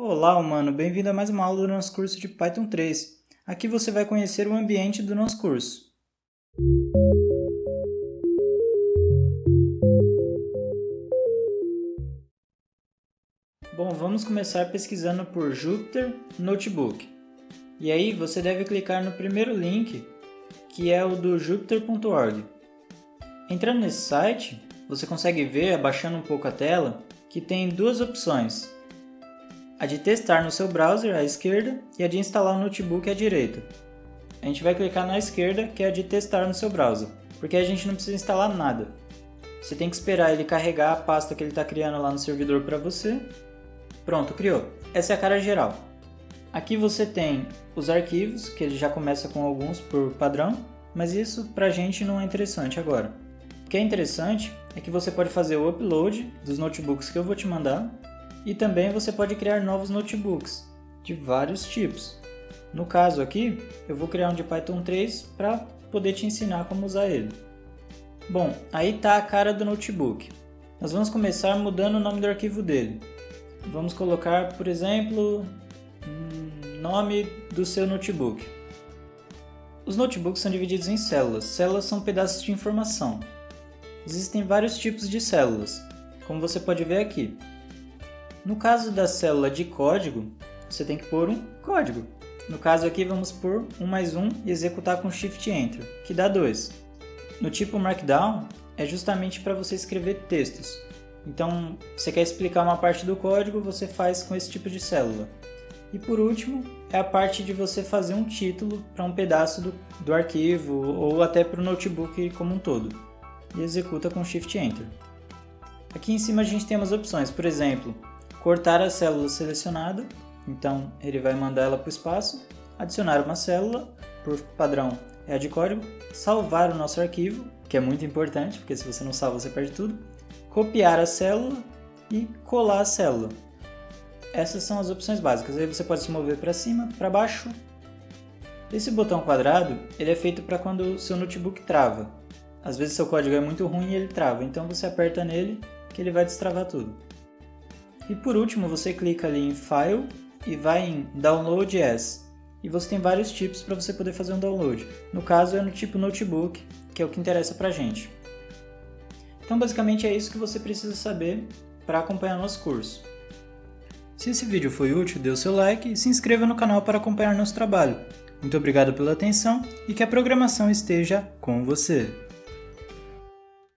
Olá, humano! Bem-vindo a mais uma aula do nosso curso de Python 3. Aqui você vai conhecer o ambiente do nosso curso. Bom, vamos começar pesquisando por Jupyter Notebook. E aí você deve clicar no primeiro link, que é o do jupyter.org. Entrando nesse site, você consegue ver, abaixando um pouco a tela, que tem duas opções, a de testar no seu browser à esquerda e a de instalar o notebook à direita. A gente vai clicar na esquerda, que é a de testar no seu browser, porque a gente não precisa instalar nada. Você tem que esperar ele carregar a pasta que ele está criando lá no servidor para você. Pronto, criou. Essa é a cara geral. Aqui você tem os arquivos, que ele já começa com alguns por padrão, mas isso para a gente não é interessante agora. O que é interessante é que você pode fazer o upload dos notebooks que eu vou te mandar e também você pode criar novos notebooks de vários tipos. No caso aqui, eu vou criar um de Python 3 para poder te ensinar como usar ele. Bom, aí está a cara do notebook. Nós vamos começar mudando o nome do arquivo dele. Vamos colocar, por exemplo, nome do seu notebook. Os notebooks são divididos em células. Células são pedaços de informação. Existem vários tipos de células, como você pode ver aqui. No caso da célula de código, você tem que pôr um código. No caso aqui, vamos pôr 1 mais 1 e executar com Shift Enter, que dá 2. No tipo Markdown, é justamente para você escrever textos. Então, você quer explicar uma parte do código, você faz com esse tipo de célula. E por último, é a parte de você fazer um título para um pedaço do, do arquivo ou até para o notebook como um todo. E executa com Shift Enter. Aqui em cima a gente tem umas opções, por exemplo, cortar a célula selecionada, então ele vai mandar ela para o espaço, adicionar uma célula, por padrão é a de código, salvar o nosso arquivo, que é muito importante, porque se você não salva você perde tudo, copiar a célula e colar a célula. Essas são as opções básicas, aí você pode se mover para cima, para baixo. Esse botão quadrado ele é feito para quando o seu notebook trava. Às vezes seu código é muito ruim e ele trava, então você aperta nele que ele vai destravar tudo. E por último, você clica ali em File e vai em Download As. E você tem vários tipos para você poder fazer um download. No caso é no tipo Notebook, que é o que interessa para gente. Então basicamente é isso que você precisa saber para acompanhar nosso curso. Se esse vídeo foi útil, dê o seu like e se inscreva no canal para acompanhar nosso trabalho. Muito obrigado pela atenção e que a programação esteja com você!